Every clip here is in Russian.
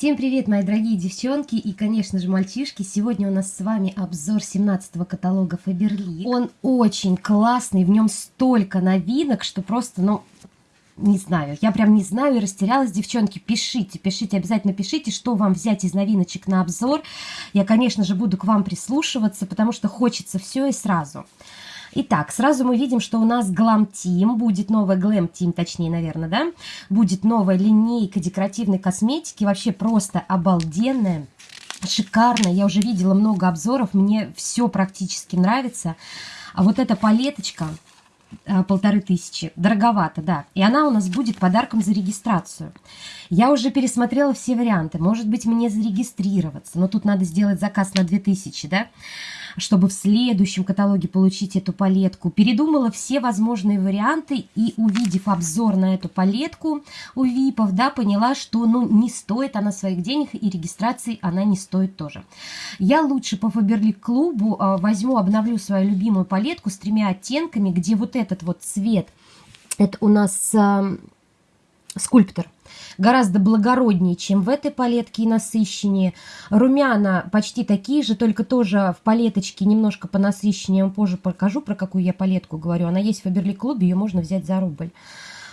Всем привет, мои дорогие девчонки и, конечно же, мальчишки. Сегодня у нас с вами обзор 17-го каталога Faberlic. Он очень классный, в нем столько новинок, что просто, ну, не знаю, я прям не знаю и растерялась, девчонки, пишите, пишите, обязательно пишите, что вам взять из новиночек на обзор. Я, конечно же, буду к вам прислушиваться, потому что хочется все и сразу. Итак, сразу мы видим, что у нас Glam Team, будет новая Glam Team, точнее, наверное, да? Будет новая линейка декоративной косметики, вообще просто обалденная. Шикарно, я уже видела много обзоров, мне все практически нравится. А вот эта палеточка, а, полторы тысячи. Дороговато, да. И она у нас будет подарком за регистрацию. Я уже пересмотрела все варианты. Может быть, мне зарегистрироваться, но тут надо сделать заказ на 2000, да? Чтобы в следующем каталоге получить эту палетку. Передумала все возможные варианты и, увидев обзор на эту палетку у ВИПов, да, поняла, что ну, не стоит она своих денег и регистрации она не стоит тоже. Я лучше по Фаберлик клубу э, возьму, обновлю свою любимую палетку с тремя оттенками, где вот этот вот цвет, это у нас скульптор – гораздо благороднее, чем в этой палетке и насыщеннее. Румяна почти такие же, только тоже в палеточке немножко понасыщеннее. Я вам позже покажу, про какую я палетку говорю. Она есть в Фаберлик клубе, ее можно взять за рубль.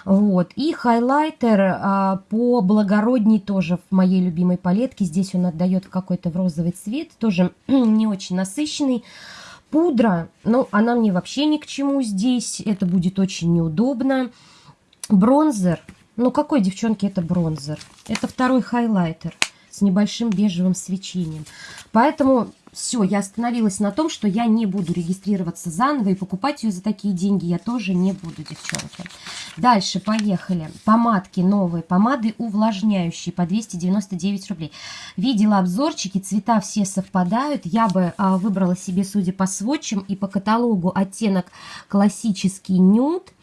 Вот. И хайлайтер а, по благородней тоже в моей любимой палетке. Здесь он отдает какой-то в розовый цвет, тоже не очень насыщенный. Пудра, ну, она мне вообще ни к чему здесь, это будет очень неудобно. Бронзер, ну, какой, девчонки, это бронзер? Это второй хайлайтер с небольшим бежевым свечением. Поэтому все, я остановилась на том, что я не буду регистрироваться заново и покупать ее за такие деньги я тоже не буду, девчонки. Дальше, поехали. Помадки новые, помады увлажняющие по 299 рублей. Видела обзорчики, цвета все совпадают. Я бы а, выбрала себе, судя по сводчам и по каталогу, оттенок классический нюд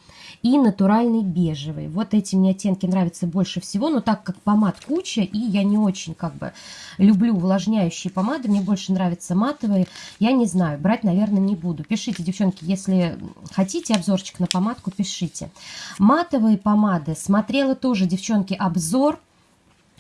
и натуральный бежевый. Вот эти мне оттенки нравятся больше всего, но так как помад куча, и я не очень как бы люблю увлажняющие помады, мне больше нравятся матовые, я не знаю, брать, наверное, не буду. Пишите, девчонки, если хотите обзорчик на помадку, пишите. Матовые помады, смотрела тоже, девчонки, обзор,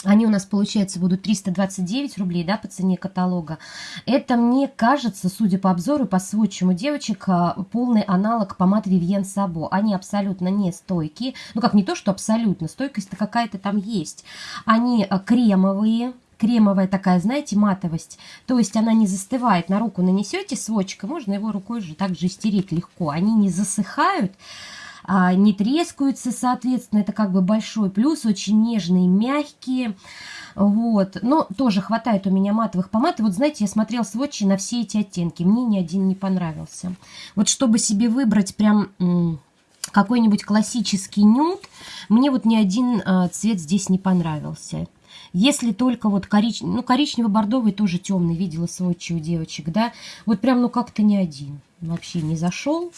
они у нас, получается, будут 329 рублей, да, по цене каталога. Это, мне кажется, судя по обзору, по сводчам у девочек, а, полный аналог помад Vivienne Sabo. Они абсолютно не стойкие. Ну, как не то, что абсолютно, стойкость-то какая-то там есть. Они а, кремовые, кремовая такая, знаете, матовость. То есть она не застывает. На руку нанесете сводчиком, можно его рукой же также стереть легко. Они не засыхают, а, не трескаются, соответственно, это как бы большой плюс, очень нежные, мягкие, вот, но тоже хватает у меня матовых помад, и вот знаете, я смотрела сводчи на все эти оттенки, мне ни один не понравился. Вот чтобы себе выбрать прям какой-нибудь классический нюд, мне вот ни один а, цвет здесь не понравился. Если только вот коричневый, ну, коричнево-бордовый тоже темный, видела сводчи у девочек, да, вот прям, ну, как-то не один вообще не зашел,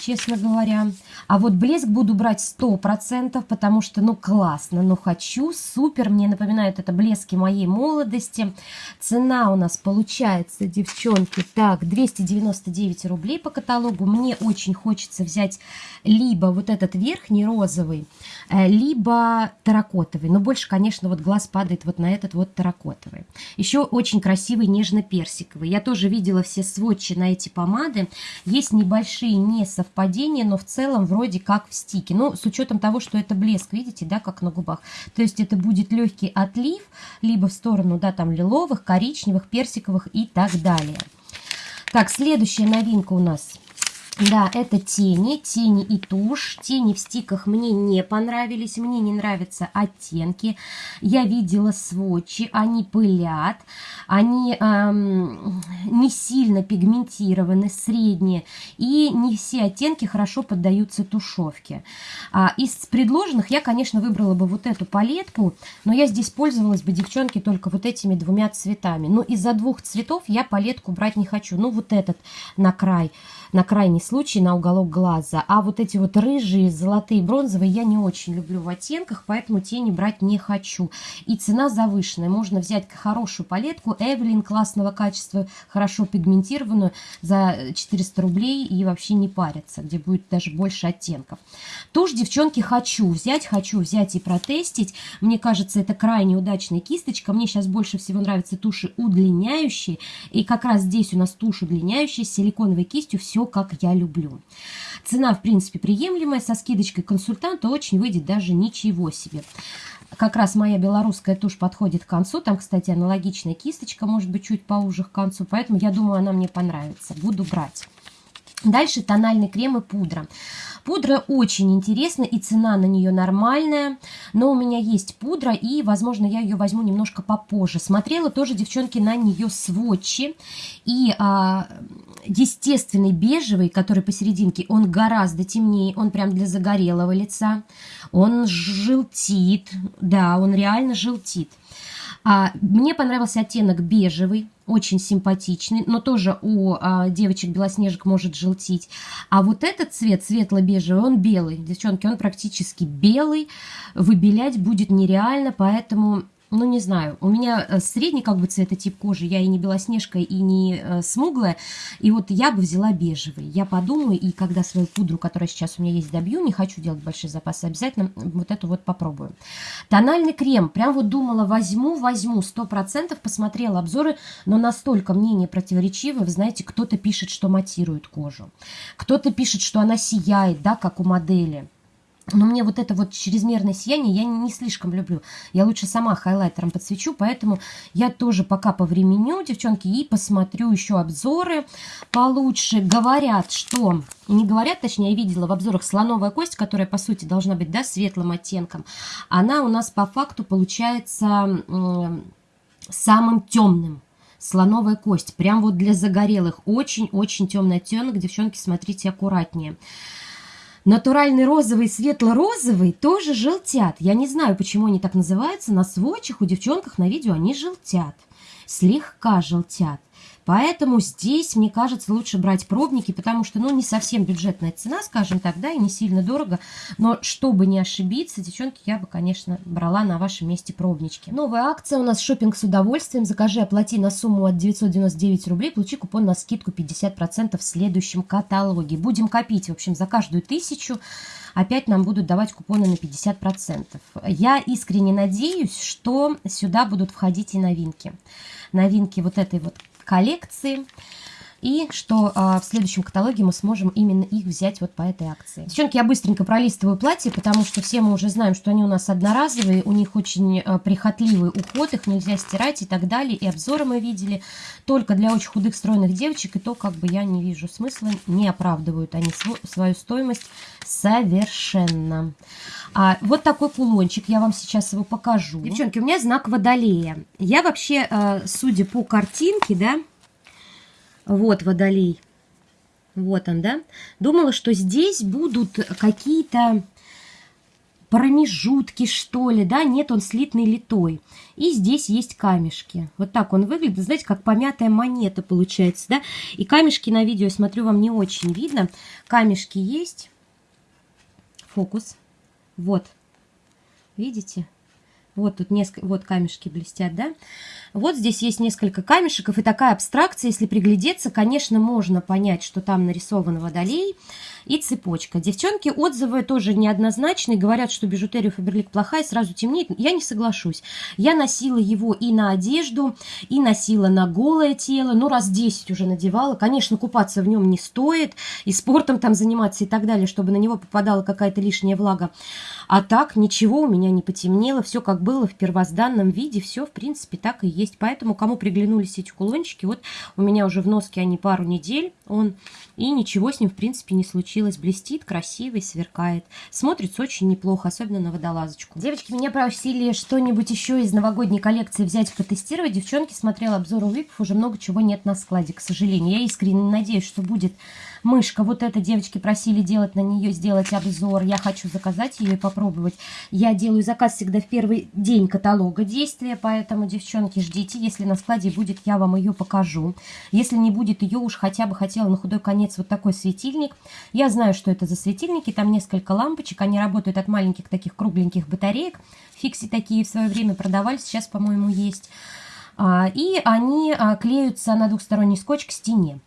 честно говоря. А вот блеск буду брать 100%, потому что, ну, классно, ну, хочу, супер. Мне напоминает это блески моей молодости. Цена у нас получается, девчонки, так, 299 рублей по каталогу. Мне очень хочется взять либо вот этот верхний розовый, э, либо терракотовый. Но больше, конечно, вот глаз падает вот на этот вот терракотовый. Еще очень красивый нежно-персиковый. Я тоже видела все сводчи на эти помады. Есть небольшие несовпадения, но в целом вроде как в стике. Ну, с учетом того, что это блеск, видите, да, как на губах. То есть это будет легкий отлив, либо в сторону, да, там лиловых, коричневых, персиковых и так далее. Так, следующая новинка у нас – да, это тени, тени и тушь. Тени в стиках мне не понравились, мне не нравятся оттенки. Я видела сводчи, они пылят, они эм, не сильно пигментированы, средние, и не все оттенки хорошо поддаются тушевке. А, из предложенных я, конечно, выбрала бы вот эту палетку, но я здесь пользовалась бы, девчонки, только вот этими двумя цветами. Но из-за двух цветов я палетку брать не хочу. Ну, вот этот на край, на крайний крайний случай на уголок глаза. А вот эти вот рыжие, золотые, бронзовые я не очень люблю в оттенках, поэтому тени брать не хочу. И цена завышенная. Можно взять хорошую палетку Эвелин классного качества, хорошо пигментированную за 400 рублей и вообще не париться, где будет даже больше оттенков. Тушь, девчонки, хочу взять, хочу взять и протестить. Мне кажется, это крайне удачная кисточка. Мне сейчас больше всего нравятся туши удлиняющие. И как раз здесь у нас тушь удлиняющая с силиконовой кистью. Все как я люблю. Цена, в принципе, приемлемая. Со скидочкой консультанта очень выйдет даже ничего себе. Как раз моя белорусская тушь подходит к концу. Там, кстати, аналогичная кисточка, может быть, чуть поуже к концу. Поэтому я думаю, она мне понравится. Буду брать. Дальше тональный крем и пудра. Пудра очень интересна, и цена на нее нормальная, но у меня есть пудра, и, возможно, я ее возьму немножко попозже. Смотрела тоже, девчонки, на нее сводчи, и а, естественный бежевый, который посерединке, он гораздо темнее, он прям для загорелого лица, он желтит, да, он реально желтит. А, мне понравился оттенок бежевый, очень симпатичный, но тоже у а, девочек-белоснежек может желтить. А вот этот цвет, светло-бежевый, он белый. Девчонки, он практически белый. Выбелять будет нереально, поэтому ну, не знаю, у меня э, средний как бы цветотип кожи, я и не белоснежка, и не э, смуглая, и вот я бы взяла бежевый. Я подумаю, и когда свою пудру, которая сейчас у меня есть, добью, не хочу делать большие запасы, обязательно вот эту вот попробую. Тональный крем, прям вот думала, возьму, возьму, сто процентов посмотрела обзоры, но настолько мнение противоречивое, вы знаете, кто-то пишет, что матирует кожу, кто-то пишет, что она сияет, да, как у модели. Но мне вот это вот чрезмерное сияние я не слишком люблю. Я лучше сама хайлайтером подсвечу, поэтому я тоже пока повременю, девчонки, и посмотрю еще обзоры получше. Говорят, что... Не говорят, точнее, я видела в обзорах слоновая кость, которая, по сути, должна быть, да, светлым оттенком. Она у нас по факту получается самым темным слоновая кость. Прям вот для загорелых. Очень-очень темный оттенок. Девчонки, смотрите аккуратнее. Натуральный розовый и светло-розовый тоже желтят. Я не знаю, почему они так называются. На сводчах у девчонках на видео они желтят. Слегка желтят. Поэтому здесь, мне кажется, лучше брать пробники, потому что, ну, не совсем бюджетная цена, скажем так, да, и не сильно дорого. Но чтобы не ошибиться, девчонки, я бы, конечно, брала на вашем месте пробнички. Новая акция у нас шопинг с удовольствием. Закажи, оплати на сумму от 999 рублей, получи купон на скидку 50% в следующем каталоге. Будем копить, в общем, за каждую тысячу опять нам будут давать купоны на 50%. Я искренне надеюсь, что сюда будут входить и новинки. Новинки вот этой вот коллекции. И что а, в следующем каталоге мы сможем именно их взять вот по этой акции. Девчонки, я быстренько пролистываю платье, потому что все мы уже знаем, что они у нас одноразовые, у них очень а, прихотливый уход, их нельзя стирать и так далее. И обзоры мы видели только для очень худых, стройных девочек, и то как бы я не вижу смысла, не оправдывают они свою стоимость совершенно. А, вот такой кулончик, я вам сейчас его покажу. Девчонки, у меня знак водолея. Я вообще, а, судя по картинке, да, вот водолей. Вот он, да? Думала, что здесь будут какие-то промежутки, что ли, да? Нет, он слитный литой. И здесь есть камешки. Вот так он выглядит, знаете, как помятая монета получается, да? И камешки на видео, смотрю, вам не очень видно. Камешки есть. Фокус. Вот. Видите? Вот тут несколько, вот камешки блестят, да? Вот здесь есть несколько камешек, и такая абстракция, если приглядеться, конечно, можно понять, что там нарисован водолей и цепочка. Девчонки отзывы тоже неоднозначные, говорят, что бижутерия Фаберлик плохая, сразу темнеет. Я не соглашусь. Я носила его и на одежду, и носила на голое тело, ну, раз 10 уже надевала. Конечно, купаться в нем не стоит, и спортом там заниматься и так далее, чтобы на него попадала какая-то лишняя влага. А так, ничего у меня не потемнело, все как было в первозданном виде, все, в принципе, так и есть. Поэтому, кому приглянулись эти кулончики, вот у меня уже в носке они пару недель, он, и ничего с ним, в принципе, не случилось. Блестит, красивый, сверкает. Смотрится очень неплохо, особенно на водолазочку. Девочки, меня просили что-нибудь еще из новогодней коллекции взять, потестировать. Девчонки, смотрела обзор у Випов, уже много чего нет на складе, к сожалению. Я искренне надеюсь, что будет Мышка, вот эта девочки просили делать на нее, сделать обзор. Я хочу заказать ее и попробовать. Я делаю заказ всегда в первый день каталога действия, поэтому, девчонки, ждите. Если на складе будет, я вам ее покажу. Если не будет ее, уж хотя бы хотела на худой конец вот такой светильник. Я знаю, что это за светильники. Там несколько лампочек. Они работают от маленьких таких кругленьких батареек. Фикси такие в свое время продавали. Сейчас, по-моему, есть. А, и они а, клеются на двухсторонний скотч к стене.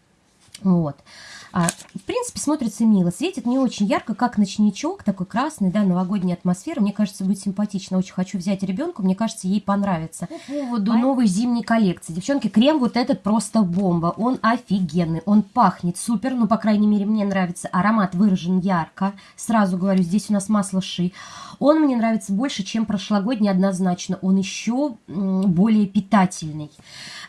Вот. А, в принципе, смотрится мило. Светит не очень ярко, как ночничок, такой красный, да, новогодняя атмосфера. Мне кажется, будет симпатично. Очень хочу взять ребенку, мне кажется, ей понравится. По поводу новой зимней коллекции. Девчонки, крем вот этот просто бомба. Он офигенный, он пахнет супер, ну, по крайней мере, мне нравится. Аромат выражен ярко. Сразу говорю, здесь у нас масло ши. Он мне нравится больше, чем прошлогодний однозначно. Он еще более питательный.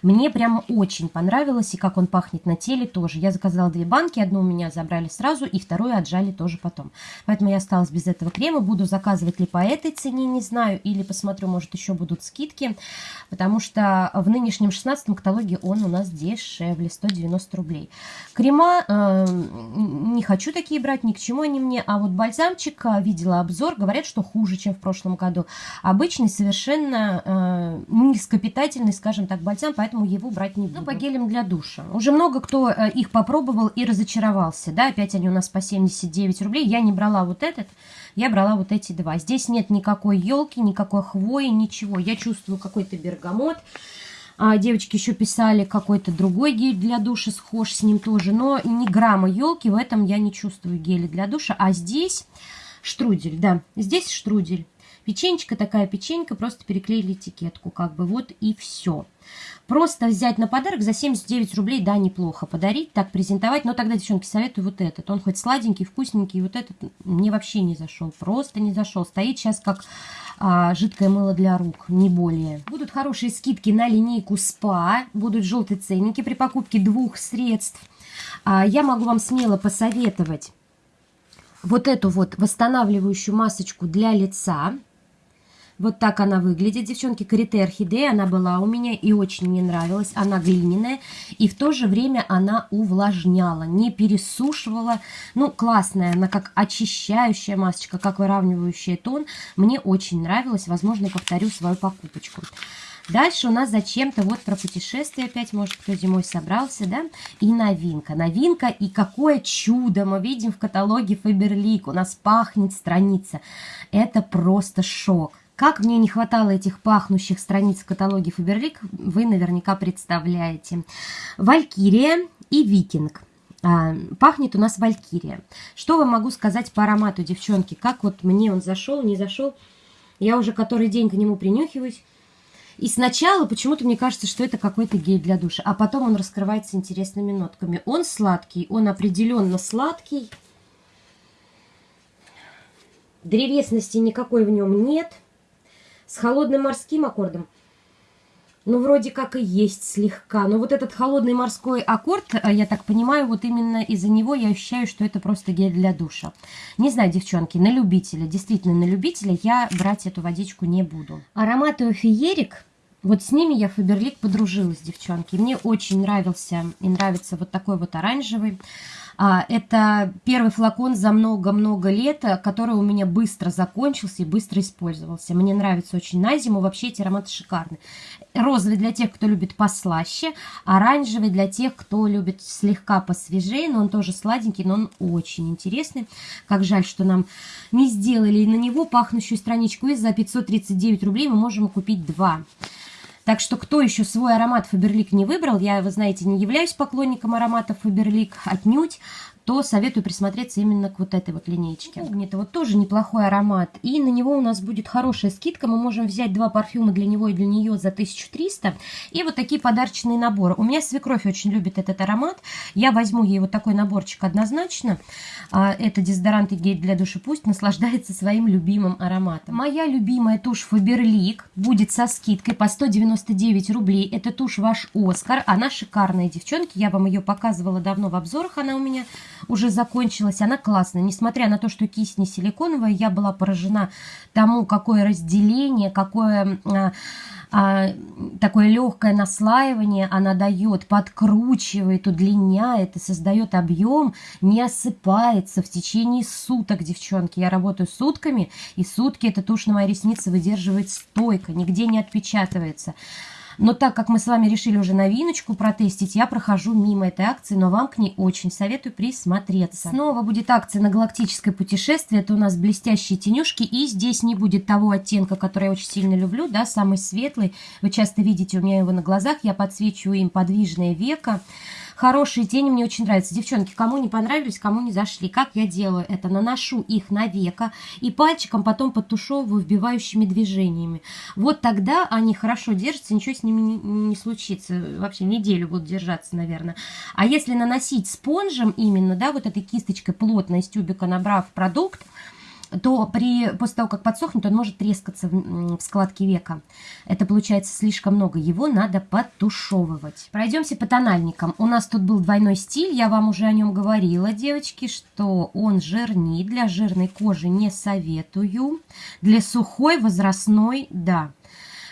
Мне прям очень понравилось, и как он пахнет на теле тоже. Я заказала две банки, одну у меня забрали сразу, и вторую отжали тоже потом. Поэтому я осталась без этого крема. Буду заказывать ли по этой цене, не знаю, или посмотрю, может еще будут скидки, потому что в нынешнем 16 каталоге он у нас дешевле, 190 рублей. Крема э, не хочу такие брать, ни к чему они мне, а вот бальзамчик, э, видела обзор, говорят, что хуже, чем в прошлом году. Обычный, совершенно э, низкопитательный, скажем так, бальзам, поэтому его брать не буду. Ну, по гелям для душа. Уже много кто э, их попробовал и разочаровался, да, опять они у нас по 79 рублей. Я не брала вот этот, я брала вот эти два. Здесь нет никакой елки, никакой хвои, ничего. Я чувствую какой-то бергамот. А девочки еще писали какой-то другой гель для душа, схож с ним тоже. Но ни грамма елки в этом я не чувствую геля для душа. А здесь Штрудель, да. Здесь штрудель. Печенечка такая печенька, просто переклеили этикетку, как бы вот и все. Просто взять на подарок за 79 рублей, да, неплохо подарить, так презентовать. Но тогда, девчонки, советую вот этот. Он хоть сладенький, вкусненький, вот этот мне вообще не зашел, просто не зашел. Стоит сейчас как а, жидкое мыло для рук, не более. Будут хорошие скидки на линейку СПА, будут желтые ценники при покупке двух средств. А, я могу вам смело посоветовать вот эту вот восстанавливающую масочку для лица. Вот так она выглядит, девчонки. Карите Орхидея, она была у меня и очень мне нравилась. Она глиняная и в то же время она увлажняла, не пересушивала. Ну, классная, она как очищающая масочка, как выравнивающая тон. Мне очень нравилась, возможно, повторю свою покупочку. Дальше у нас зачем-то вот про путешествие опять, может, кто зимой собрался, да? И новинка. Новинка и какое чудо мы видим в каталоге Фаберлик. У нас пахнет страница. Это просто шок. Как мне не хватало этих пахнущих страниц в каталоге Фаберлик, вы наверняка представляете. Валькирия и Викинг. А, пахнет у нас Валькирия. Что вам могу сказать по аромату, девчонки? Как вот мне он зашел, не зашел? Я уже который день к нему принюхиваюсь. И сначала почему-то мне кажется, что это какой-то гель для душа, а потом он раскрывается интересными нотками. Он сладкий, он определенно сладкий. Древесности никакой в нем нет. С холодным морским аккордом. Ну, вроде как и есть слегка. Но вот этот холодный морской аккорд, а, я так понимаю, вот именно из-за него я ощущаю, что это просто гель для душа. Не знаю, девчонки, на любителя, действительно на любителя я брать эту водичку не буду. Ароматы феерик, вот с ними я Фаберлик подружилась, девчонки. Мне очень нравился и нравится вот такой вот оранжевый. А, это первый флакон за много-много лет, который у меня быстро закончился и быстро использовался. Мне нравится очень на зиму, вообще эти ароматы шикарные. Розовый для тех, кто любит послаще, оранжевый для тех, кто любит слегка посвежее, но он тоже сладенький, но он очень интересный. Как жаль, что нам не сделали на него пахнущую страничку, и за 539 рублей мы можем купить два. Так что, кто еще свой аромат Фаберлик не выбрал, я, вы знаете, не являюсь поклонником ароматов Фаберлик отнюдь, то советую присмотреться именно к вот этой вот линейке. Это вот тоже неплохой аромат. И на него у нас будет хорошая скидка. Мы можем взять два парфюма для него и для нее за 1300. И вот такие подарочные наборы. У меня свекровь очень любит этот аромат. Я возьму ей вот такой наборчик однозначно. А, это дезодорант и гель для души. Пусть наслаждается своим любимым ароматом. Моя любимая тушь Фаберлик будет со скидкой по 199 рублей. Это тушь ваш Оскар. Она шикарная, девчонки. Я вам ее показывала давно в обзорах. Она у меня уже закончилась. Она классная. Несмотря на то, что кисть не силиконовая, я была поражена тому, какое разделение, какое а, а, такое легкое наслаивание она дает, подкручивает, удлиняет и создает объем, не осыпается в течение суток, девчонки. Я работаю сутками, и сутки эта тушь на моей реснице выдерживает стойко, нигде не отпечатывается. Но так как мы с вами решили уже новиночку протестить, я прохожу мимо этой акции, но вам к ней очень советую присмотреться. Снова будет акция на галактическое путешествие. Это у нас блестящие тенюшки. И здесь не будет того оттенка, который я очень сильно люблю, да, самый светлый. Вы часто видите у меня его на глазах. Я подсвечиваю им подвижное веко. Хорошие тени мне очень нравятся. Девчонки, кому не понравились, кому не зашли. Как я делаю это? Наношу их на веко и пальчиком потом подтушевываю вбивающими движениями. Вот тогда они хорошо держатся, ничего с ними не, не случится. Вообще неделю будут держаться, наверное. А если наносить спонжем именно, да, вот этой кисточкой плотно из тюбика набрав продукт, то при, после того, как подсохнет, он может трескаться в, в складке века. Это получается слишком много. Его надо подтушевывать. Пройдемся по тональникам. У нас тут был двойной стиль. Я вам уже о нем говорила, девочки, что он жирнит. Для жирной кожи не советую. Для сухой, возрастной – да.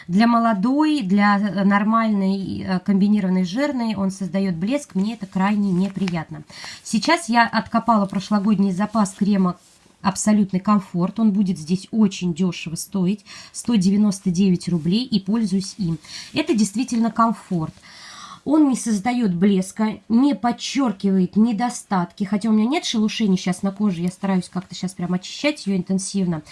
Для молодой, для нормальной э, комбинированной жирной он создает блеск. Мне это крайне неприятно. Сейчас я откопала прошлогодний запас крема абсолютный комфорт. Он будет здесь очень дешево стоить, 199 рублей, и пользуюсь им. Это действительно комфорт. Он не создает блеска, не подчеркивает недостатки, хотя у меня нет шелушений сейчас на коже, я стараюсь как-то сейчас прям очищать ее интенсивно,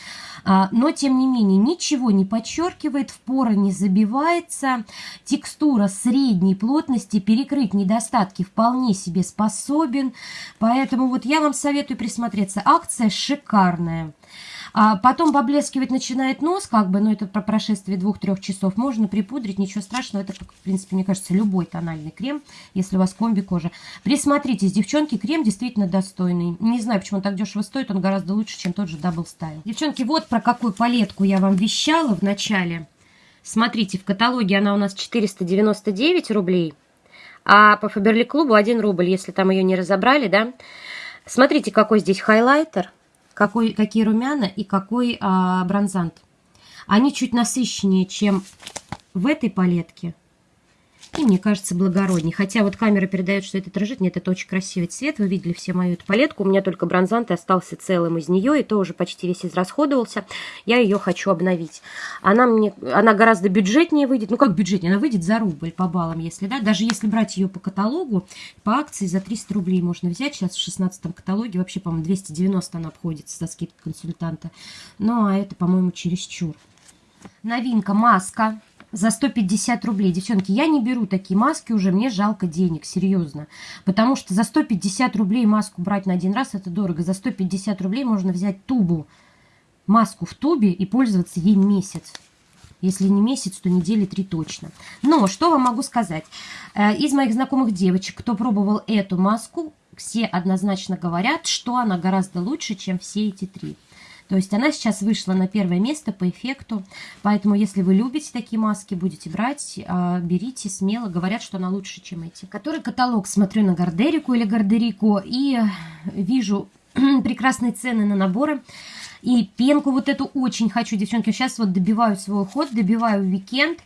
а, но тем не менее ничего не подчеркивает, в поры не забивается, текстура средней плотности, перекрыть недостатки вполне себе способен, поэтому вот я вам советую присмотреться, акция шикарная. А потом поблескивать начинает нос, как бы, но это про прошествие двух-трех часов. Можно припудрить, ничего страшного. Это, в принципе, мне кажется, любой тональный крем, если у вас комби кожа. Присмотритесь, девчонки, крем действительно достойный. Не знаю, почему он так дешево стоит, он гораздо лучше, чем тот же Double Style. Девчонки, вот про какую палетку я вам вещала в начале. Смотрите, в каталоге она у нас 499 рублей, а по Фаберли Клубу 1 рубль, если там ее не разобрали, да. Смотрите, какой здесь хайлайтер какой, какие румяна и какой а, бронзант. Они чуть насыщеннее, чем в этой палетке. И мне кажется благородней. Хотя вот камера передает, что это дрожит. Нет, это очень красивый цвет. Вы видели все мою эту палетку. У меня только бронзант остался целым из нее. И то уже почти весь израсходовался. Я ее хочу обновить. Она мне, она гораздо бюджетнее выйдет. Ну как бюджетнее? Она выйдет за рубль по баллам, если, да. Даже если брать ее по каталогу, по акции за 300 рублей можно взять. Сейчас в 16 каталоге вообще, по-моему, 290 она обходится за скидкой консультанта. Ну а это, по-моему, чересчур. Новинка маска за 150 рублей. Девчонки, я не беру такие маски уже, мне жалко денег, серьезно. Потому что за 150 рублей маску брать на один раз, это дорого. За 150 рублей можно взять тубу, маску в тубе и пользоваться ей месяц. Если не месяц, то недели три точно. Но что вам могу сказать? Э, из моих знакомых девочек, кто пробовал эту маску, все однозначно говорят, что она гораздо лучше, чем все эти три. То есть она сейчас вышла на первое место по эффекту. Поэтому, если вы любите такие маски, будете брать, а, берите смело. Говорят, что она лучше, чем эти. Который каталог смотрю на Гардерику или Гардерику и вижу прекрасные цены на наборы. И пенку вот эту очень хочу, девчонки. Сейчас вот добиваю свой уход, добиваю уикенд.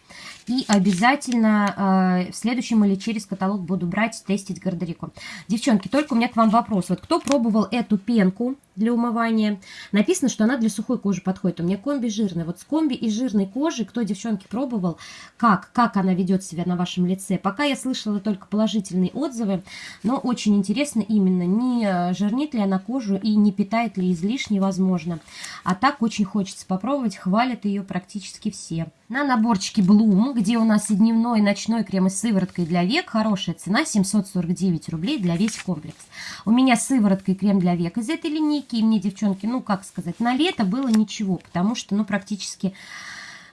И обязательно э, в следующем или через каталог буду брать, тестить Гардерику. Девчонки, только у меня к вам вопрос. Вот кто пробовал эту пенку для умывания? Написано, что она для сухой кожи подходит. У меня комби жирная. Вот с комби и жирной кожи, кто, девчонки, пробовал, как, как она ведет себя на вашем лице? Пока я слышала только положительные отзывы, но очень интересно именно, не жирнит ли она кожу и не питает ли излишне, возможно. А так очень хочется попробовать, хвалят ее практически все. На наборчике Bloom, где у нас и дневной, и ночной крем с сывороткой для век, хорошая цена 749 рублей для весь комплекс. У меня сыворотка и крем для век из этой линейки, и мне, девчонки, ну, как сказать, на лето было ничего, потому что, ну, практически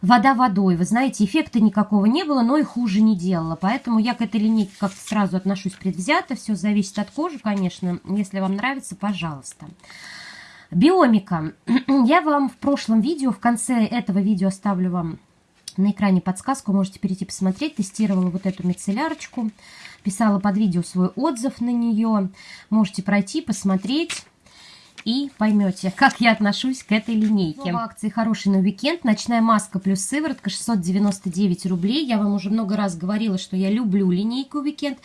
вода водой. Вы знаете, эффекта никакого не было, но и хуже не делала. Поэтому я к этой линейке как-то сразу отношусь предвзято. Все зависит от кожи, конечно. Если вам нравится, пожалуйста. Биомика. Я вам в прошлом видео, в конце этого видео оставлю вам На экране подсказку, можете перейти посмотреть. Тестировала вот эту мицеллярочку, писала под видео свой отзыв на нее. Можете пройти, посмотреть и поймете, как я отношусь к этой линейке. В акции «Хороший на уикенд». Ночная маска плюс сыворотка 699 рублей. Я вам уже много раз говорила, что я люблю линейку уикенд.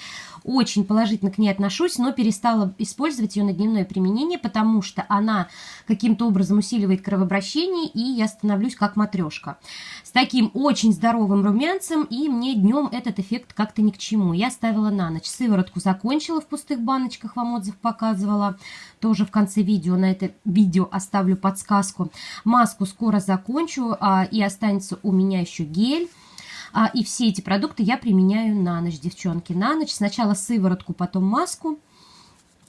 Очень положительно к ней отношусь, но перестала использовать ее на дневное применение, потому что она каким-то образом усиливает кровообращение, и я становлюсь как матрешка. С таким очень здоровым румянцем, и мне днем этот эффект как-то ни к чему. Я ставила на ночь. Сыворотку закончила в пустых баночках, вам отзыв показывала. Тоже в конце видео, на это видео оставлю подсказку. Маску скоро закончу, а, и останется у меня еще гель. А, и все эти продукты я применяю на ночь, девчонки. На ночь сначала сыворотку, потом маску.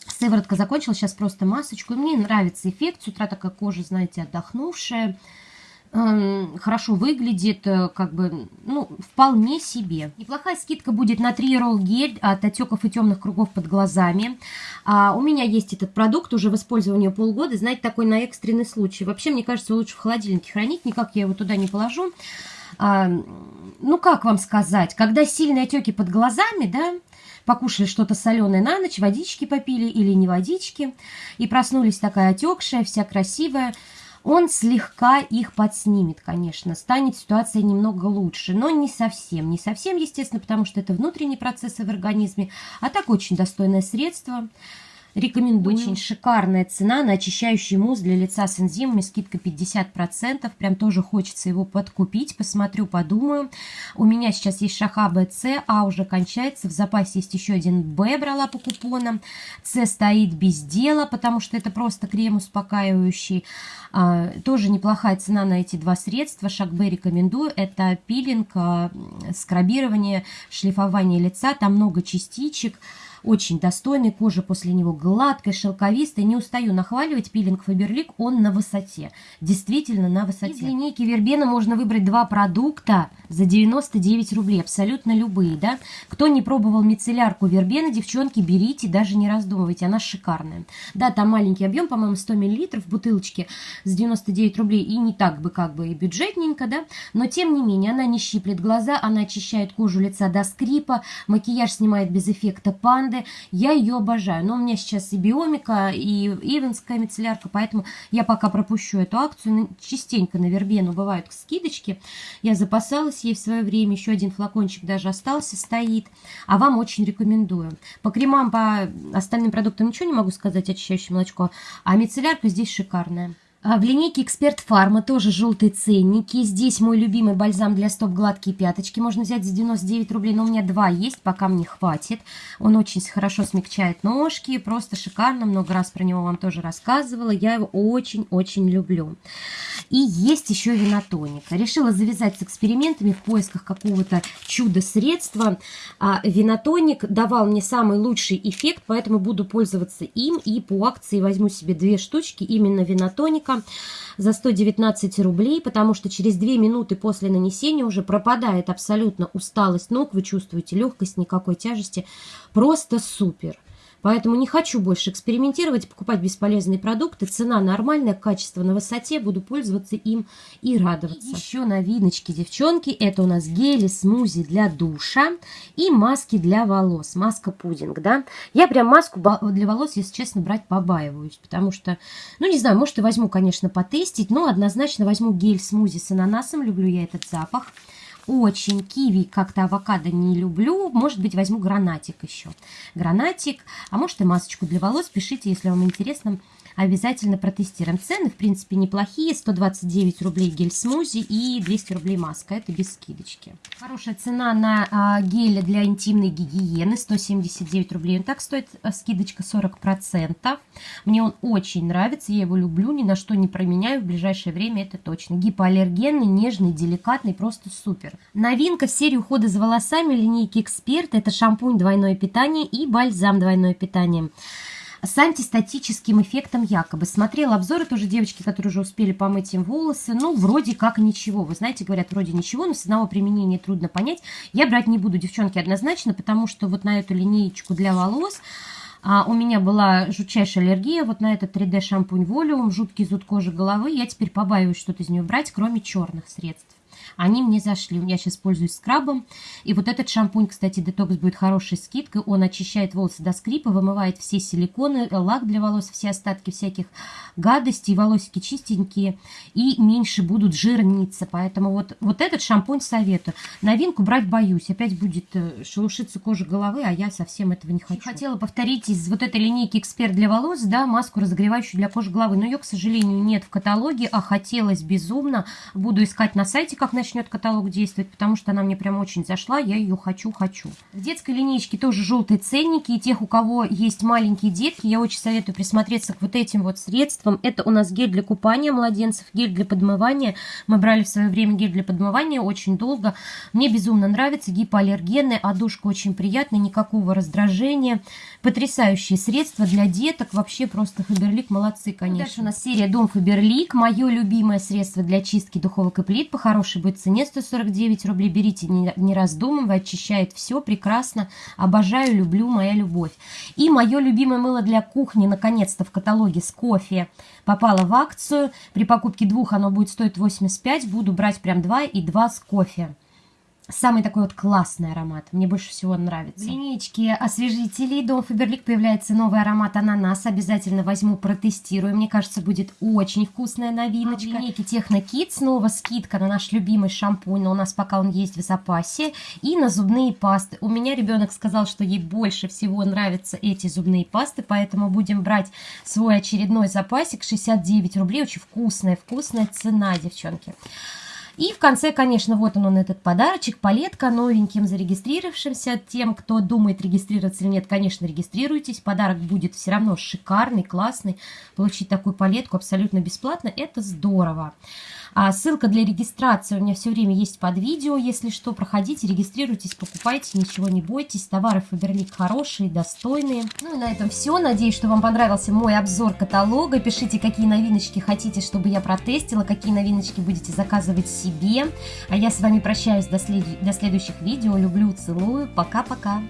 Сыворотка закончилась, сейчас просто масочку. И мне нравится эффект. С утра такая кожа, знаете, отдохнувшая. Эм, хорошо выглядит, э, как бы, ну, вполне себе. Неплохая скидка будет на 3 ролл гель от отеков и темных кругов под глазами. А у меня есть этот продукт уже в использовании полгода, знаете, такой на экстренный случай. Вообще, мне кажется, лучше в холодильнике хранить, никак я его туда не положу ну как вам сказать, когда сильные отеки под глазами, да, покушали что-то соленое на ночь, водички попили или не водички, и проснулись такая отекшая, вся красивая, он слегка их подснимет, конечно, станет ситуация немного лучше, но не совсем, не совсем, естественно, потому что это внутренние процессы в организме, а так очень достойное средство – Рекомендую. Очень шикарная цена на очищающий мусс для лица с энзимами. Скидка 50%. Прям тоже хочется его подкупить. Посмотрю, подумаю. У меня сейчас есть шаха БЦ, А уже кончается. В запасе есть еще один Б, брала по купонам. С стоит без дела, потому что это просто крем успокаивающий. А, тоже неплохая цена на эти два средства. Шаг Б рекомендую. Это пилинг, а, скрабирование, шлифование лица. Там много частичек. Очень достойный, кожа после него гладкая, шелковистая. Не устаю нахваливать пилинг Фаберлик, он на высоте. Действительно на высоте. Из линейки Вербена можно выбрать два продукта за 99 рублей, абсолютно любые, да. Кто не пробовал мицеллярку Вербена, девчонки, берите, даже не раздумывайте, она шикарная. Да, там маленький объем, по-моему, 100 мл в бутылочке с 99 рублей, и не так бы как бы и бюджетненько, да, но тем не менее, она не щиплет глаза, она очищает кожу лица до скрипа, макияж снимает без эффекта панды, бренды. Я ее обожаю. Но у меня сейчас и биомика, и ивенская мицеллярка, поэтому я пока пропущу эту акцию. Частенько на Вербену бывают скидочки. Я запасалась ей в свое время. Еще один флакончик даже остался, стоит. А вам очень рекомендую. По кремам, по остальным продуктам ничего не могу сказать, очищающее молочко. А мицеллярка здесь шикарная. А в линейке Эксперт Фарма тоже желтые ценники. Здесь мой любимый бальзам для стоп гладкие пяточки. Можно взять за 99 рублей, но у меня два есть, пока мне хватит. Он очень хорошо смягчает ножки, просто шикарно. Много раз про него вам тоже рассказывала. Я его очень-очень люблю. И есть еще винотоник. Решила завязать с экспериментами в поисках какого-то чудо-средства. А винотоник давал мне самый лучший эффект, поэтому буду пользоваться им. И по акции возьму себе две штучки именно винотоник ролика за 119 рублей, потому что через 2 минуты после нанесения уже пропадает абсолютно усталость ног, вы чувствуете легкость, никакой тяжести. Просто супер. Поэтому не хочу больше экспериментировать, покупать бесполезные продукты. Цена нормальная, качество на высоте. Буду пользоваться им и радоваться. И еще новиночки, девчонки. Это у нас гели, смузи для душа и маски для волос. Маска пудинг, да. Я прям маску для волос, если честно, брать побаиваюсь. Потому что, ну не знаю, может и возьму, конечно, потестить. Но однозначно возьму гель смузи с ананасом. Люблю я этот запах очень киви, как-то авокадо не люблю. Может быть, возьму гранатик еще. Гранатик, а может и масочку для волос. Пишите, если вам интересно обязательно протестируем. Цены, в принципе, неплохие. 129 рублей гель-смузи и 200 рублей маска. Это без скидочки. Хорошая цена на а, гель для интимной гигиены. 179 рублей. Он так стоит, а, скидочка 40%. Мне он очень нравится. Я его люблю. Ни на что не променяю в ближайшее время. Это точно. Гипоаллергенный, нежный, деликатный. Просто супер. Новинка в серии ухода за волосами линейки Эксперт. Это шампунь двойное питание и бальзам двойное питание с антистатическим эффектом якобы. Смотрела обзоры тоже девочки, которые уже успели помыть им волосы. Ну, вроде как ничего. Вы знаете, говорят, вроде ничего, но с одного применения трудно понять. Я брать не буду, девчонки, однозначно, потому что вот на эту линеечку для волос... А у меня была жутчайшая аллергия вот на этот 3D шампунь Волюм, жуткий зуд кожи головы. Я теперь побаиваюсь что-то из нее брать, кроме черных средств. Они мне зашли. Я сейчас пользуюсь скрабом. И вот этот шампунь, кстати, детокс будет хорошей скидкой. Он очищает волосы до скрипа, вымывает все силиконы, лак для волос, все остатки всяких гадостей, волосики чистенькие и меньше будут жирниться. Поэтому вот, вот этот шампунь советую. Новинку брать боюсь. Опять будет э, шелушиться кожа головы, а я совсем этого не хочу. Хотела повторить из вот этой линейки «Эксперт для волос», да, маску разогревающую для кожи головы. Но ее, к сожалению, нет в каталоге, а хотелось безумно. Буду искать на сайте, как начнет каталог действовать, потому что она мне прям очень зашла. Я ее хочу-хочу. В детской линейке тоже желтые ценники. И тех, у кого есть маленькие детки, я очень советую присмотреться к вот этим вот средствам. Это у нас гель для купания младенцев, гель для подмывания. Мы брали в свое время гель для подмывания очень долго. Мне безумно нравится. Гипоаллергенный, одушка очень приятная, никакого раздражения. Потрясающие средства для деток. Вообще просто Фаберлик молодцы, конечно. Дальше у нас серия Дом Фаберлик. Мое любимое средство для чистки духовок и плит. По хорошей будет цене 149 рублей. Берите, не, не раздумывая, очищает все прекрасно. Обожаю, люблю, моя любовь. И мое любимое мыло для кухни, наконец-то в каталоге с кофе попало в акцию. При покупке двух оно будет стоить 85. Буду брать прям два и два с кофе. Самый такой вот классный аромат. Мне больше всего нравится. В линейке освежителей Дом Фаберлик появляется новый аромат ананас. Обязательно возьму, протестирую. Мне кажется, будет очень вкусная новиночка. А в линейке Техно Кит снова скидка на наш любимый шампунь. Но у нас пока он есть в запасе. И на зубные пасты. У меня ребенок сказал, что ей больше всего нравятся эти зубные пасты. Поэтому будем брать свой очередной запасик. 69 рублей. Очень вкусная, вкусная цена, девчонки. И в конце, конечно, вот он, он этот подарочек, палетка новеньким зарегистрировавшимся. Тем, кто думает регистрироваться или нет, конечно, регистрируйтесь. Подарок будет все равно шикарный, классный. Получить такую палетку абсолютно бесплатно, это здорово. А ссылка для регистрации у меня все время есть под видео. Если что, проходите, регистрируйтесь, покупайте, ничего не бойтесь. Товары Фаберлик хорошие, достойные. Ну и на этом все. Надеюсь, что вам понравился мой обзор каталога. Пишите, какие новиночки хотите, чтобы я протестила, какие новиночки будете заказывать себе. А я с вами прощаюсь до, след... до следующих видео. Люблю, целую. Пока-пока.